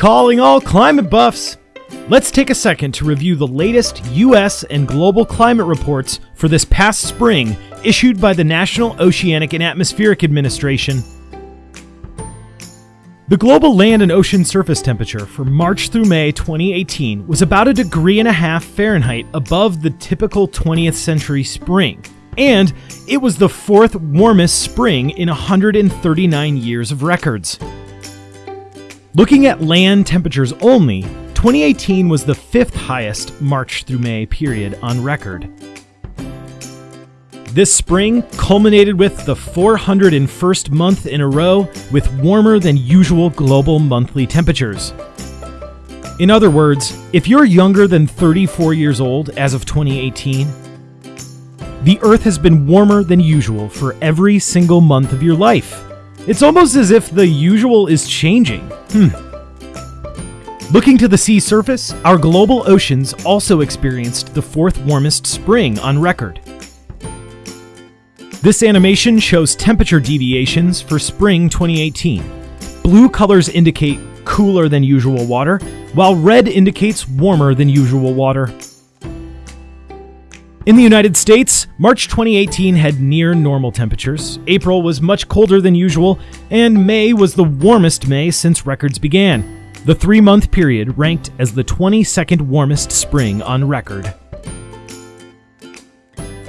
Calling all climate buffs! Let's take a second to review the latest U.S. and global climate reports for this past spring issued by the National Oceanic and Atmospheric Administration. The global land and ocean surface temperature for March through May 2018 was about a degree and a half Fahrenheit above the typical 20th century spring, and it was the fourth warmest spring in 139 years of records. Looking at land temperatures only, 2018 was the fifth highest March through May period on record. This spring culminated with the 401st month in a row with warmer than usual global monthly temperatures. In other words, if you're younger than 34 years old as of 2018, the Earth has been warmer than usual for every single month of your life. It's almost as if the usual is changing. Hmm. Looking to the sea surface, our global oceans also experienced the fourth warmest spring on record. This animation shows temperature deviations for spring 2018. Blue colors indicate cooler than usual water, while red indicates warmer than usual water. In the United States, March 2018 had near normal temperatures, April was much colder than usual, and May was the warmest May since records began. The three month period ranked as the 22nd warmest spring on record.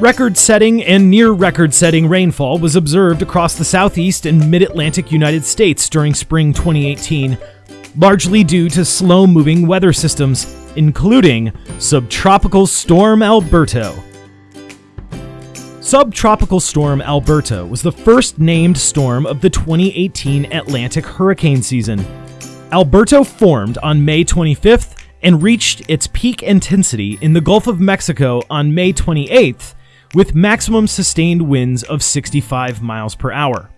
Record setting and near record setting rainfall was observed across the southeast and mid Atlantic United States during spring 2018, largely due to slow moving weather systems including Subtropical Storm Alberto. Subtropical Storm Alberto was the first named storm of the 2018 Atlantic hurricane season. Alberto formed on May 25th and reached its peak intensity in the Gulf of Mexico on May 28th with maximum sustained winds of 65 miles per hour.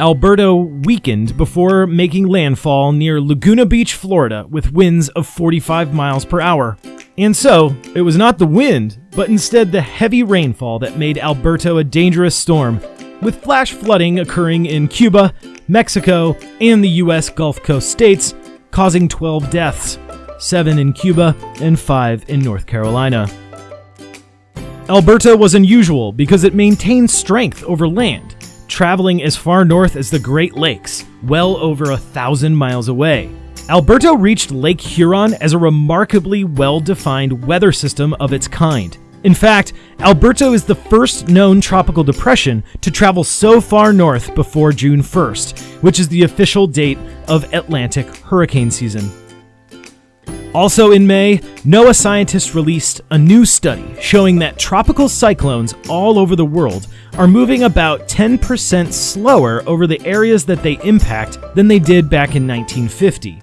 Alberto weakened before making landfall near Laguna Beach, Florida, with winds of 45 miles per hour. And so, it was not the wind, but instead the heavy rainfall that made Alberto a dangerous storm, with flash flooding occurring in Cuba, Mexico, and the U.S. Gulf Coast states, causing 12 deaths 7 in Cuba and 5 in North Carolina. Alberto was unusual because it maintained strength over land traveling as far north as the Great Lakes, well over a thousand miles away. Alberto reached Lake Huron as a remarkably well defined weather system of its kind. In fact, Alberto is the first known tropical depression to travel so far north before June 1st, which is the official date of Atlantic hurricane season. Also in May, NOAA scientists released a new study showing that tropical cyclones all over the world are moving about 10% slower over the areas that they impact than they did back in 1950.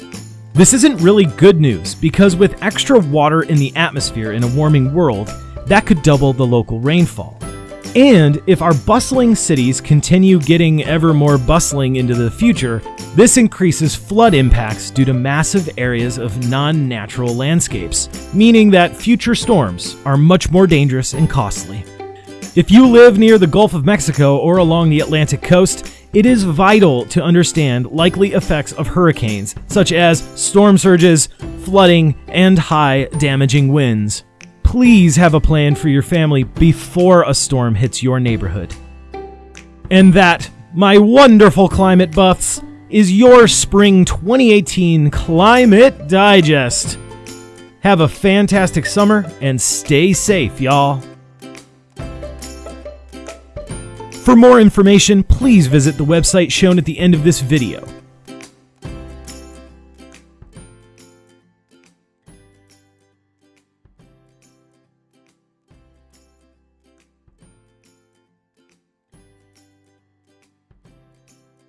This isn't really good news because with extra water in the atmosphere in a warming world, that could double the local rainfall. And if our bustling cities continue getting ever more bustling into the future, this increases flood impacts due to massive areas of non natural landscapes, meaning that future storms are much more dangerous and costly. If you live near the Gulf of Mexico or along the Atlantic coast, it is vital to understand likely effects of hurricanes, such as storm surges, flooding, and high damaging winds please have a plan for your family before a storm hits your neighborhood. And that, my wonderful climate buffs, is your Spring 2018 Climate Digest. Have a fantastic summer and stay safe, y'all. For more information, please visit the website shown at the end of this video.